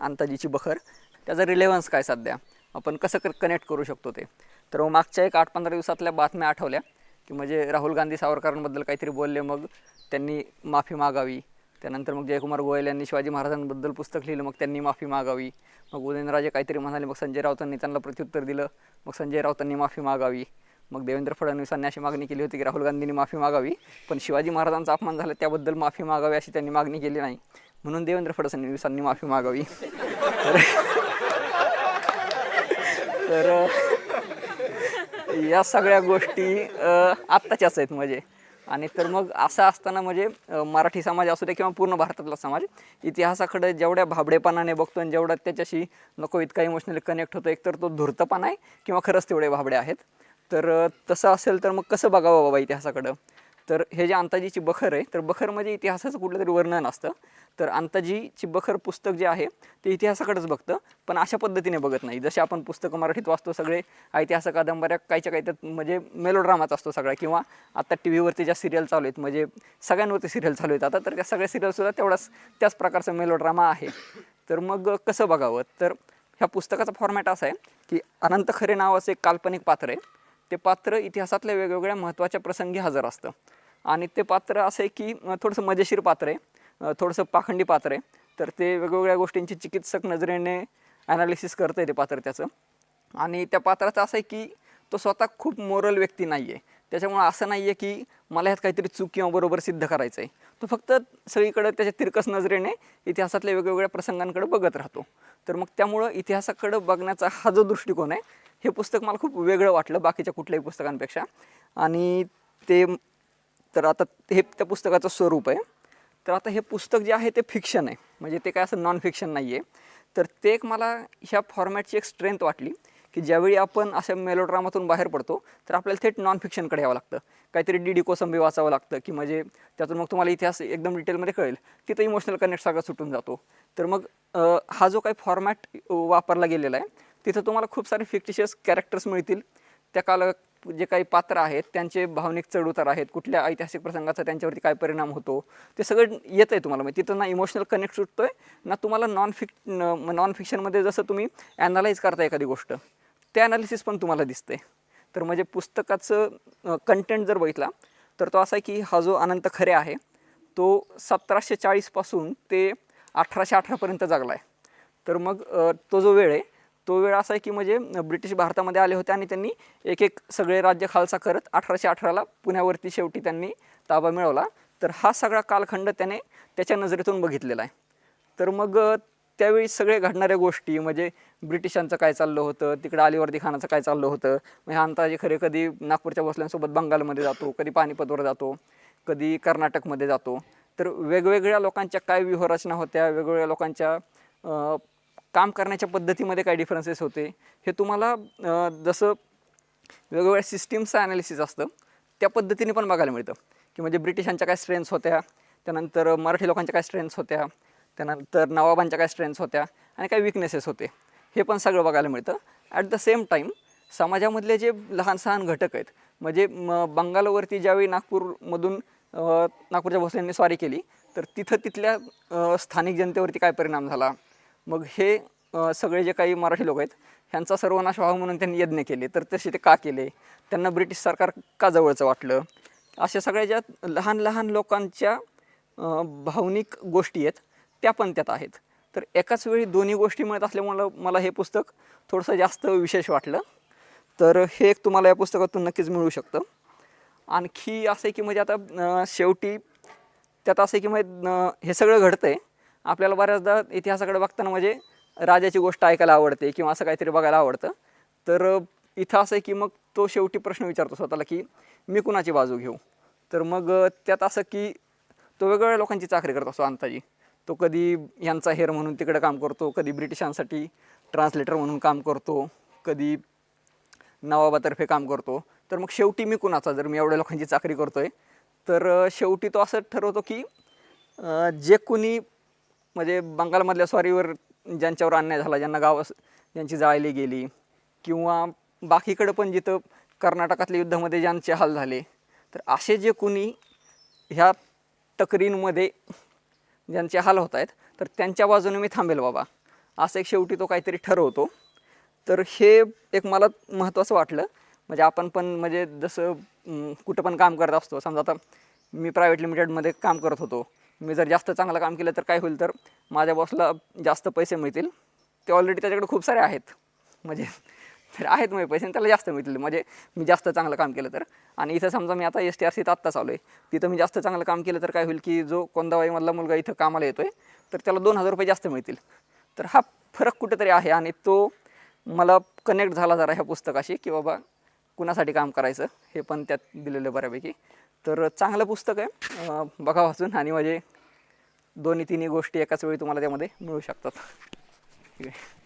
अंताजीची बखर त्याचा रिलेव्हन्स काय सध्या? आपण कसं कनेक्ट करू शकतो ते? तर मग मागच्या एक आठ पंधरा दिवसातल्या बातम्या आठवल्या की म्हणजे राहुल गांधी सावरकरांबद्दल काहीतरी बोलले मग त्यांनी माफी मागावी. त्यानंतर मग जयकुमार गोयल यांनी शिवाजी महाराजांबद्दल पुस्तक लिहिलं मग त्यांनी माफी मागावी. मग उदयनराजे काहीतरी म्हणाले मग संजय राऊतांनी त्यांना प्रत्युत्तर दिलं मग संजय राऊतांनी माफी मागावी. मग देवेंद्र फडणवीसांनी अशी मागणी केली होती की राहुल गांधींनी माफी मागावी पण शिवाजी महाराजांचा अपमान झाला त्याबद्दल माफी मागावी अशी त्यांनी मागणी केली नाही. म्हणून देवेंद्र फडणवीसांनी माफी मागावी. तर या सगळ्या गोष्टी आत्ताच्याच आहेत म्हणजे. आणि तर मग असं असताना म्हणजे मराठी समाज असू दे किंवा पूर्ण भारतातला समाज इतिहासाकडे जेवढ्या भाबडेपणाने बघतो आणि जेवढा त्याच्याशी नको इतका इमोशनली कनेक्ट होतो एकतर तो धूर्तपणा आहे किंवा खरंच तेवढे भाबडे आहेत. तर तसं असेल तर मग कसं बघावं बाबा इतिहासाकडं? तर हे जे अंताजीची बखर आहे तर बखर म्हणजे इतिहासाचं कुठलं तरी वर्णन असतं. तर अंताजीची बखर पुस्तक जे आहे ते इतिहासाकडेच बघतं पण अशा पद्धतीने बघत नाही. जसे आपण पुस्तकं मराठीत वाचतो सगळे ऐतिहासिक कादंबऱ्या काहीच्या काही त्यात म्हणजे मेलोड्रामाच असतो सगळा किंवा आता टी व्हीवरती ज्या सिरियल चालू आहेत म्हणजे सगळ्यांवरती सिरियल चालू आहेत. आता तर त्या सगळ्या सिरियलसुद्धा तेवढाच त्याच प्रकारचा मेलोड्रामा आहे. तर मग कसं बघावं? तर ह्या पुस्तकाचा फॉर्मॅट असा आहे की अनंत खरे नावाचं एक काल्पनिक पात्र आहे. ते पात्र इतिहासातल्या वेगवेगळ्या महत्त्वाच्या प्रसंगी हजर असतं. आणि ते पात्र असं आहे की थोडंसं मजेशीर पात्र आहे. थोडंसं पाखंडी पात्र आहे. तर ते वेगवेगळ्या गोष्टींची चिकित्सक नजरेने ॲनालिसिस करतं आहे ते पात्र त्याचं. आणि त्या पात्राचं असं आहे की तो स्वतः खूप मोरल व्यक्ती नाही आहे त्याच्यामुळं असं नाही आहे की मला ह्यात काहीतरी चूक किंवा बरोबर सिद्ध करायचं आहे तो फक्त सगळीकडं त्याच्या तिरकस नजरेने इतिहासातल्या वेगवेगळ्या प्रसंगांकडे बघत राहतो. तर मग त्यामुळं इतिहासाकडं बघण्याचा हा जो दृष्टिकोन आहे हे पुस्तक मला खूप वेगळं वाटलं बाकीच्या कुठल्याही पुस्तकांपेक्षा. आणि ते तर आता हे त्या पुस्तकाचं स्वरूप आहे. तर आता हे पुस्तक जे आहे ते फिक्शन आहे. म्हणजे ते काय असं नॉन फिक्शन नाही आहे तर ते एक मला ह्या फॉर्मॅटची एक स्ट्रेंथ वाटली की ज्यावेळी आपण अशा मेलोड्रामातून बाहेर पडतो तर आपल्याला थेट नॉन फिक्शनकडे यावं लागतं. काहीतरी डी डी कोसंबी वाचावं लागतं की म्हणजे त्यातून मग तुम्हाला इतिहास एकदम डिटेलमध्ये कळेल. तिथं इमोशनल कनेक्ट सगळा सुटून जातो. तर मग हा जो काही फॉर्मॅट वापरला गेलेला आहे तिथं तुम्हाला खूप सारे फिक्टिशियस कॅरेक्टर्स मिळतील. त्या काल जे काही पात्र आहेत त्यांचे भावनिक चढउतार आहेत कुठल्या ऐतिहासिक प्रसंगाचा त्यांच्यावरती काय परिणाम होतो ते सगळं येतं आहे तुम्हाला. म्हणजे तिथं ना इमोशनल कनेक्ट सुटतो आहे ना तुम्हाला नॉन फिक नॉन फिक्शनमध्ये जसं तुम्ही ॲनालाईज करता एखादी गोष्ट ते ॲनालिसिस पण तुम्हाला दिसते तर म्हणजे पुस्तकाचं कंटेंट जर बघितला तर तो असा आहे की हा जो अनंत खरे आहे तो सतराशे चाळीसपासून ते अठराशे अठरापर्यंत जगला आहे तर मग तो जो वेळ आहे तो वेळ असा आहे की म्हणजे ब्रिटिश भारतामध्ये आले होते आणि त्यांनी एक एक सगळे राज्य खालसा करत अठराशे अठराला पुण्यावरती शेवटी त्यांनी ताबा मिळवला. तर हा सगळा कालखंड त्याने त्याच्या नजरेतून बघितलेला आहे. तर मग त्यावेळी सगळे घडणाऱ्या गोष्टी म्हणजे ब्रिटिशांचं काय चाललं होतं तिकडं अलिवर्दी खानाचं काय चाललं होतं म्हणजे ह्या अंताजे खरे कधी नागपूरच्या बसल्यांसोबत बंगालमध्ये जातो कधी पानिपतवर जातो कधी कर्नाटकमध्ये जातो. तर वेगवेगळ्या लोकांच्या काय व्यूहरचना होत्या वेगवेगळ्या लोकांच्या काम करण्याच्या पद्धतीमध्ये काय डिफरन्सेस होते. हे तुम्हाला जसं वेगवेगळ्या सिस्टीमचं ॲनालिसिस असतं त्या पद्धतीने पण बघायला मिळतं. की म्हणजे ब्रिटिशांच्या काय स्ट्रेंथ्स होत्या त्यानंतर मराठी लोकांच्या काय स्ट्रेंथ्स होत्या त्यानंतर नवाबांच्या काय स्ट्रेंथ्स होत्या आणि काय विकनेसेस होते. हे पण सगळं बघायला मिळतं. ॲट द सेम टाईम समाजामधले जे लहान सहान घटक आहेत म्हणजे म बंगालवरती ज्यावेळी नागपूरमधून नागपूरच्या भोसल्यांनी स्वारी केली तर तिथं तिथल्या स्थानिक जनतेवरती काय परिणाम झाला? मग हे सगळे जे काही मराठी लोक आहेत ह्यांचा सर्वनाश व्हावा म्हणून त्यांनी यज्ञ केले. तर तसे ते का केले? त्यांना ब्रिटिश सरकार का जवळचं वाटलं? अशा सगळ्या ज्या लहान लहान लोकांच्या भावनिक गोष्टी आहेत त्या पण त्यात आहेत. तर एकाच वेळी दोन्ही गोष्टी मिळत असल्यामुळं मला हे पुस्तक थोडंसं जास्त विशेष वाटलं. तर हे एक तुम्हाला या पुस्तकातून नक्कीच मिळू शकतं. आणखी असं आहे की म्हणजे आता शेवटी त्यात असं आहे की म्हणजे हे सगळं घडतं आहे आपल्याला बऱ्याचदा इतिहासाकडे बघताना म्हणजे राजाची गोष्ट ऐकायला आवडते किंवा असं काहीतरी बघायला आवडतं. तर इथं असं आहे की मग तो शेवटी प्रश्न विचारतो स्वतःला की मी कुणाची बाजू घेऊ? तर मग त्यात असं की तो वेगवेगळ्या लोकांची चाकरी करत असतो अंताजी. तो कधी यांचा हेर म्हणून तिकडे काम करतो कधी ब्रिटिशांसाठी ट्रान्सलेटर म्हणून काम करतो कधी नवाबातर्फे काम करतो. तर मग शेवटी मी कुणाचा? जर मी एवढ्या लोकांची चाकरी करतो आहे तर शेवटी तो असं ठरवतो की जे कोणी म्हणजे बंगालमधल्या स्वारीवर ज्यांच्यावर अन्याय झाला ज्यांना गाव ज्यांची जाळली गेली किंवा बाकीकडं पण जिथं कर्नाटकातल्या युद्धामध्ये ज्यांचे हाल झाले तर असे जे कोणी ह्या तक्रींमध्ये ज्यांचे हाल होत आहेत तर त्यांच्या बाजूने मी थांबेल बाबा. असं एक शेवटी तो काहीतरी ठरवतो तर हे एक मला महत्त्वाचं वाटलं. म्हणजे आपण पण म्हणजे जसं कुठं पण काम करत असतो समजा आता मी प्रायव्हेट लिमिटेडमध्ये काम करत होतो. मी जर जास्त चांगलं काम केलं तर काय होईल तर माझ्या बॉसला जास्त पैसे मिळतील. ते ऑलरेडी त्याच्याकडे खूप सारे आहेत. म्हणजे तर आहेत म्हणजे पैसे आणि त्याला जास्त मिळतील. म्हणजे मी जास्त चांगलं काम केलं तर. आणि इथं समजा मी आता एस टी आर सीत आत्ता चालू आहे तिथं मी जास्त चांगलं काम केलं तर काय होईल की जो कोंदाबाईमधला मुलगा इथं कामाला येतो आहे तर त्याला दोन हजार रुपये जास्त मिळतील. तर हा फरक कुठेतरी आहे आणि तो मला कनेक्ट झाला जरा ह्या पुस्तकाशी की बाबा कुणासाठी काम करायचं हे पण त्यात दिलेलं बऱ्यापैकी. तर चांगलं पुस्तक आहे. बघा वाचून आणि माझे दोन्ही तिन्ही गोष्टी एकाच वेळी तुम्हाला त्यामध्ये मिळू शकतात. ठीक आहे.